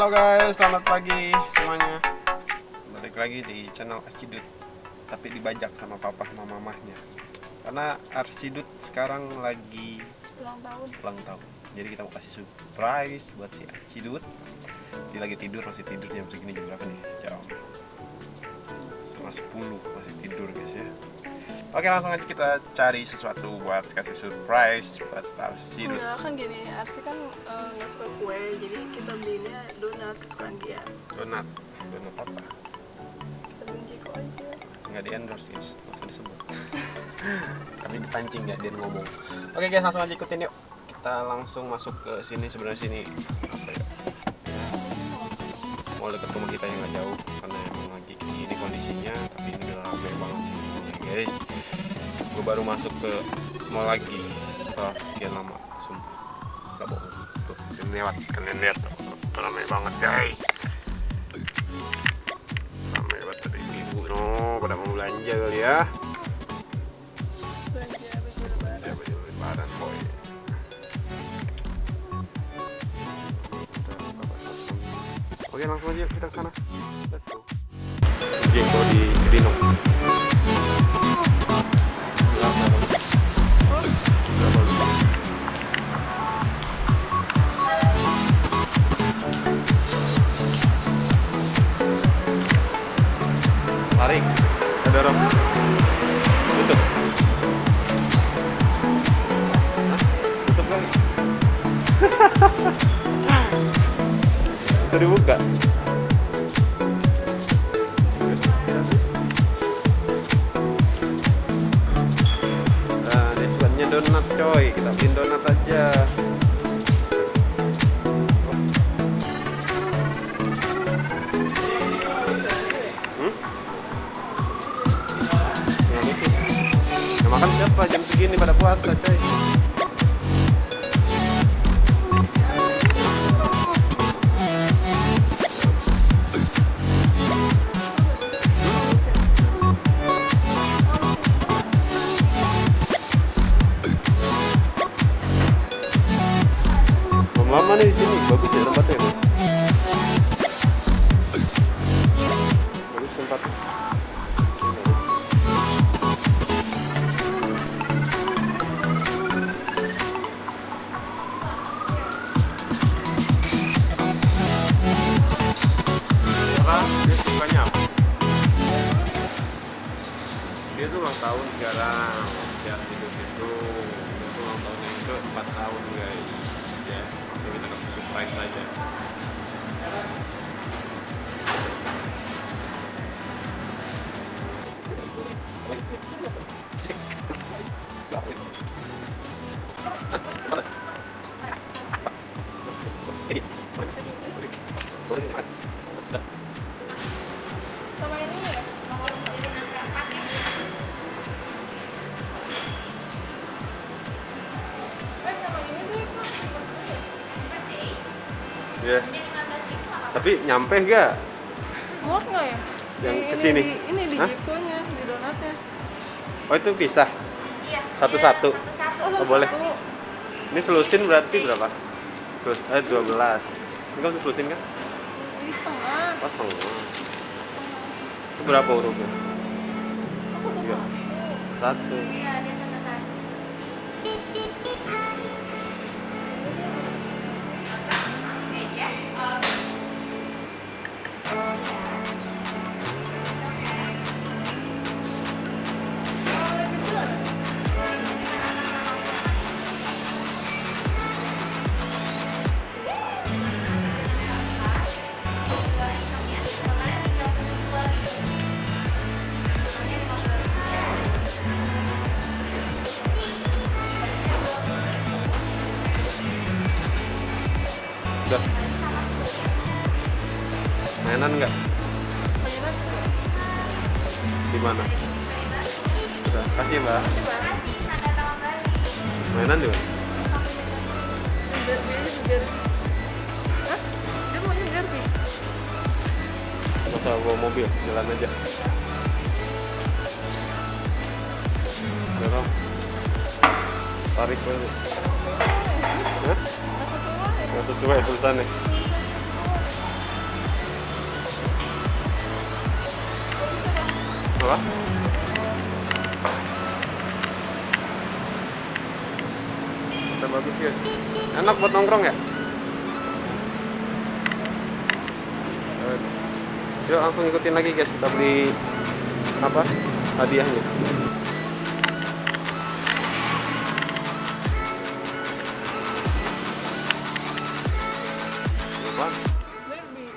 Halo guys, selamat pagi semuanya. Balik lagi di channel Arcidut, tapi dibajak sama papa sama mamahnya. Karena Arcidut sekarang lagi ulang tahun ulang tahun. Jadi kita mau kasih surprise buat si Arcidut. Dia lagi tidur, masih tidur jam segini jam berapa nih? Jam setengah 10 masih tidur guys ya. Oke langsung aja kita cari sesuatu buat kasih surprise buat Arcidut. enggak kan gini Arsi kan eh, nggak suka kue jadi kita belinya donat kesukaan dia. Donat, donat apa? kita benci kok aja. Nggak di endorse guys. Nggak usah disebut. Kami dipancing ya dia ngomong. Oke guys langsung aja ikutin yuk. Kita langsung masuk ke sini sebenarnya sini. Apa ya mau rumah kita yang nggak jauh karena emang lagi ini kondisinya tapi ini udah rame banget. Guys gue baru masuk ke mall lagi. Setelah sekian lama sumpah. Nggak bohong. Tuh kalian lewat kalian lihat. Rame banget guys. Rame banget dari ibu. No pada mau belanja kali ya. Belanja oke langsung aja kita ke sana. Let's go. Jengko di Kedinong itu dibuka Dia tuh ulang tahun sekarang. Hidup itu Dia tuh ulang tahun yang ke 4 tahun guys. Ya, langsung kita kasih surprise aja. Sama Ya. Tapi nyampe gak? muat nggak ya Yang Di- ke sini? ini di, ini di Hah? jikonya di donatnya Oh itu pisah. Iya. Satu-satu. iya, Satu-satu. Oh, boleh. satu. Ini selusin berarti berapa? Terus eh 12. Ini kan selusin kan? ini setengah Pas setengah. Itu berapa hurufnya? Oh, satu Iya. Satu. Iya, Udah. Mainan nggak? Di mana? Udah, kasih mbak. Balik. Mainan sih Masa bawa mobil, jalan aja. Rom. tarik nggak sesuai tulisannya apa? Kita bagus ya enak buat nongkrong ya? Eh, yuk langsung ikutin lagi guys kita beli apa hadiahnya Baby.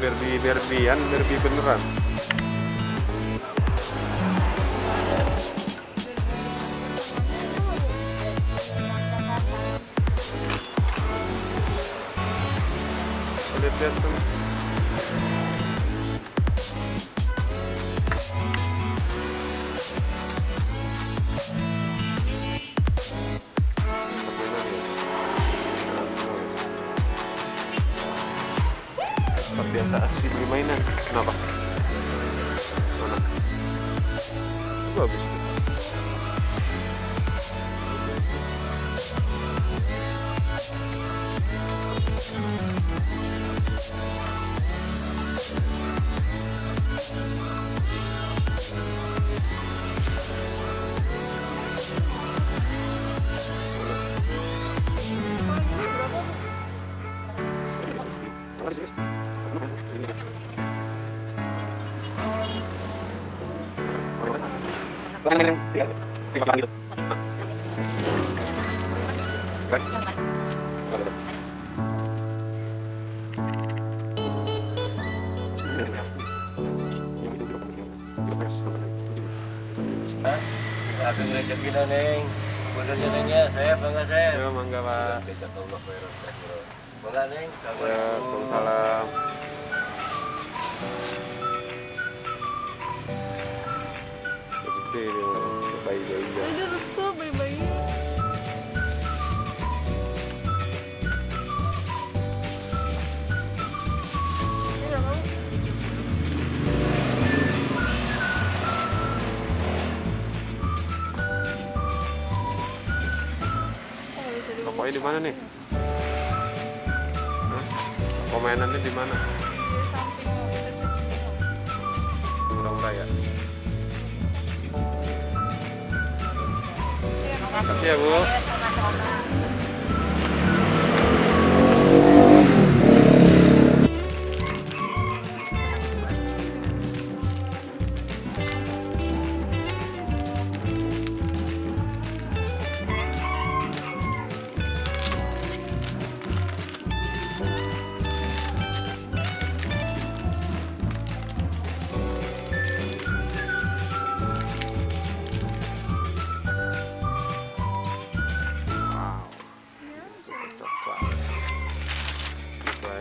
Berbi berbian berbi beneran. Tempat biasa asli beli mainan. Kenapa? Mana? Bagus. tuh. Aku ngajak kita neng. Saya bangga saya. Ya, mangga pak. Bangga neng. Ya, Waalaikumsalam. Gede dia, bayi-bayi. Ini rusuh bayi-bayi. Ini. Oh, bisa dibuka. Tokonya di mana nih? Hah? Toko mainannya di mana? Iya,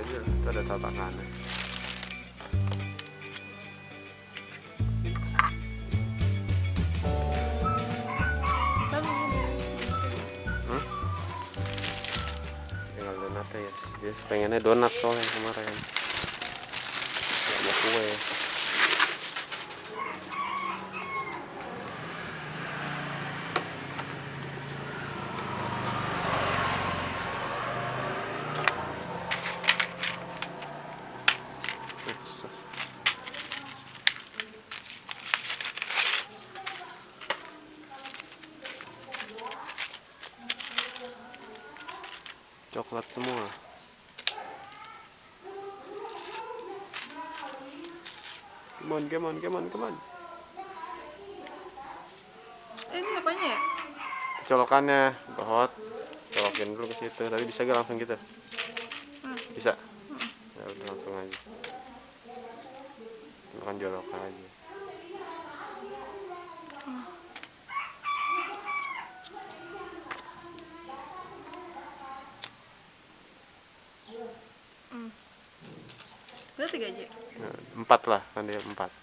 aja, itu ada tatakannya. Ini. Hmm? Tinggal donatnya ya. Dia pengennya donat soalnya kemarin. Gak mau kue. Eh, Coklat semua. Come on, come on, come on, come on. Eh, ini apanya ya? Colokannya, hot. Colokin dulu ke situ. Tapi bisa gak langsung gitu? Hmm. Bisa. Ya udah langsung aja. Jolok aja. Udah tiga aja. Nah, empat lah, dia empat.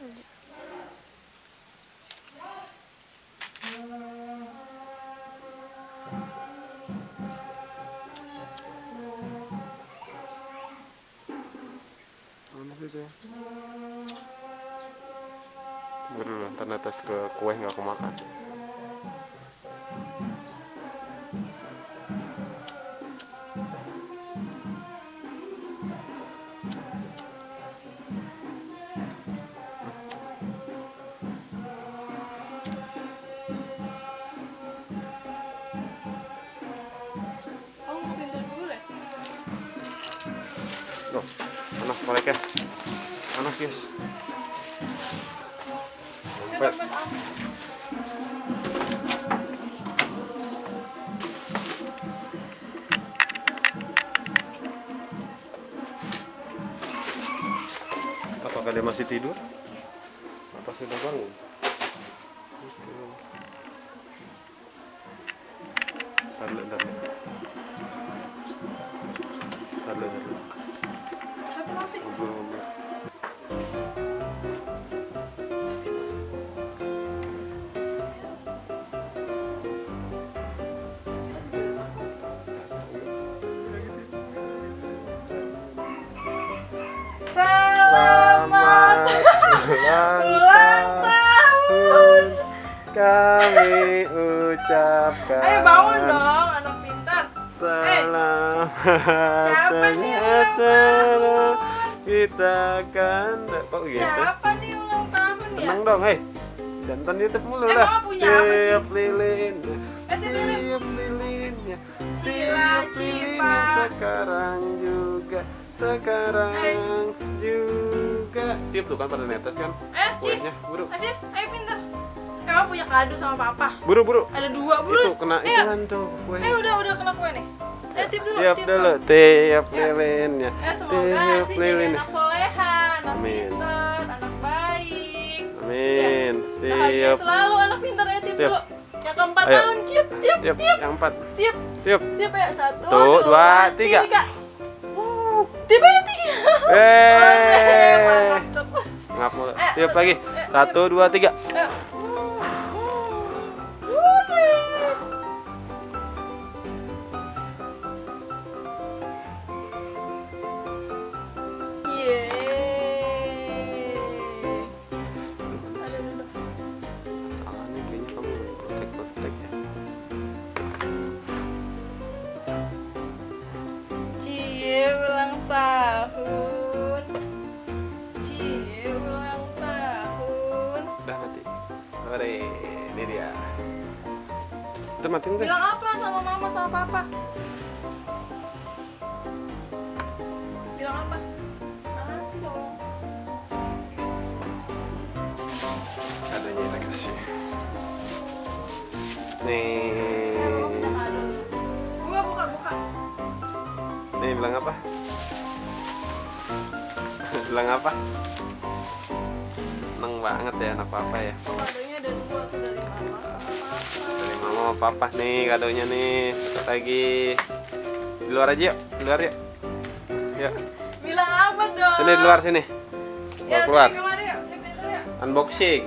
Dia masih tidur? Apa sudah bangun ulang tahun. kami ucapkan Ayo bangun dong, anak pintar. Selamat nih ulang acara kita kan kok gitu Siapa nih ulang tahun ya? seneng dong hei jantan YouTube mulu Eh, dah Mama punya apa sih? tiap lilin Eh, tiap lilin. tiap lilinnya Cila tiap cipa. lilinnya sekarang juga sekarang juga tiap tuh kan pada netes kan Eh, Ci. kuenya buru Asyik, ayo pintar. Eh, Mama punya kado sama papa. buru buru Ada dua, buru. itu kena Ayo. iklan tuh kue Eh, udah, udah kena kue nih. Eh, tip dulu, tiap tip dulu tiap Ya. lilinnya Eh, semoga sih jadi anak solehan, anak Amin. pintar, anak baik. amin Bahagia tiap selalu anak pintar ya, tip Tiap. dulu. Yang keempat Ayo. tahun, tiap, tiap, tiap yang empat tiap, tiap tiap ya. Satu, dua, tiga. Uh, tiap ya, tiga. eh Mantap terus. Ngap mulu. Satu, lagi. Satu dua tiga itu matiin tuh Bilang apa sama mama sama papa? Bilang apa? Makasih dong. adanya kita kasih nih. Buka buka buka. nih bilang apa bilang apa seneng banget ya anak papa ya dari mama papa nih kadonya nih. Satu lagi. Di luar aja yuk di luar yuk. Yuk. Bilang apa dong? sini di luar sini. Ya, keluar sini keluar. yuk. Yuk. unboxing.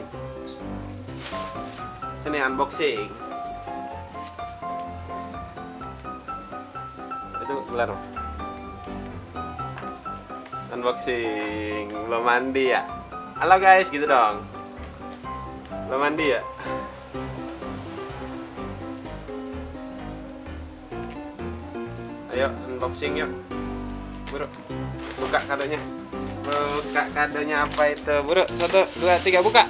Sini unboxing. Itu keluar. Unboxing. Belum mandi ya? Halo guys gitu dong. Belum mandi ya unboxing yuk. Buru buka kadonya. Buka kadonya apa itu? Buru satu dua tiga buka.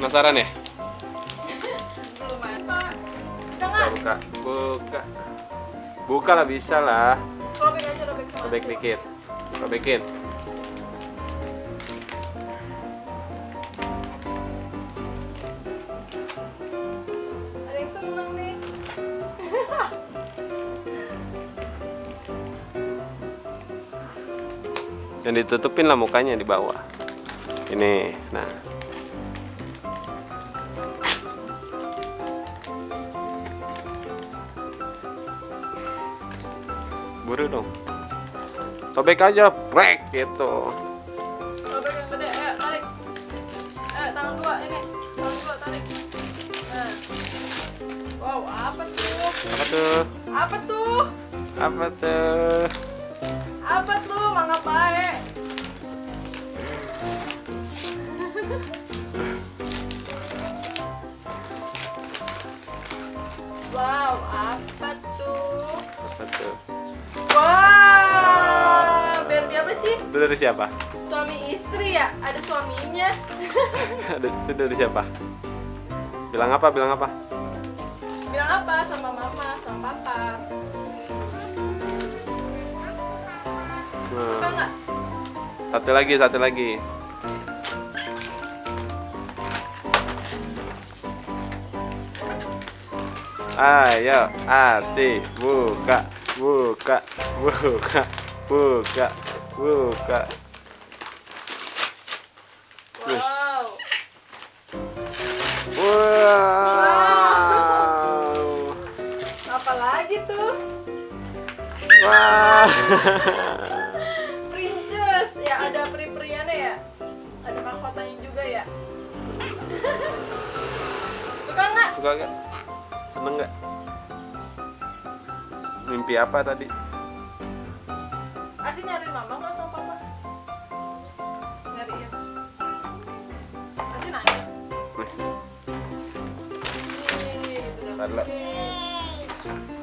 Penasaran ya? Belum apa. Bisa buka buka. Buka. Buka lah bisa lah. Robek aja robek robek dikit. Robekin dan ditutupin lah mukanya di bawah ini nah buru dong sobek aja brek gitu yang gede. Ayo tarik. Ayo tangan dua ini. Tangan dua tarik. Wow, apa tuh? apa tuh Apa tuh? apa tuh Apa tuh? Mangga. Wow, apa tuh? apa tuh Wow, biar siapa sih? itu dari siapa Suami istri ya? Ada suaminya. Ada- itu dari siapa bilang apa bilang apa Bilang apa sama mama, sama papa? Satu lagi, satu lagi. Ayo, Arsi, buka, buka, buka, buka, buka. Wow. Wow. Apa lagi tuh? Wah. Princess. Ya ada peri-periannya ya. Ada mahkotanya juga ya. Suka nggak? Suka gak? Seneng gak? Mimpi apa tadi? Arsi nyariin mama nggak sama papa? Nyariin. Arsi nangis. Oke.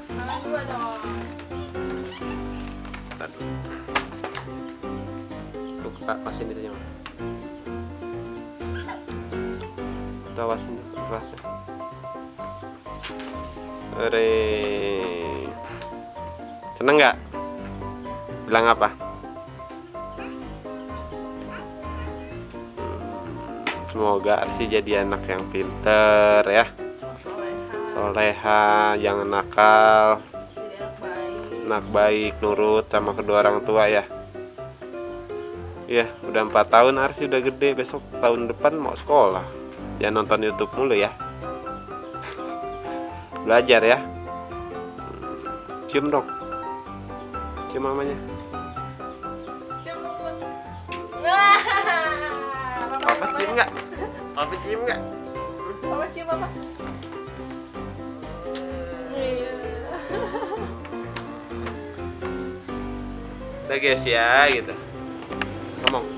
Tangan dua dong. tadi. Tuh, kak, pasin itu jangan. Tuh, awasin tuh. Ore. Seneng gak? Bilang apa? Hmm, Semoga Arsi jadi anak yang pinter ya Soleha. Jangan nakal anak baik. Nurut sama kedua orang tua ya Iya, udah empat tahun Arsi udah gede Besok tahun depan mau sekolah Jangan nonton Youtube mulu ya Belajar ya Cium dong Cium mamanya. Papa cium nggak? Papa cium nggak? Papa cium apa? Udah guys ya gitu Ngomong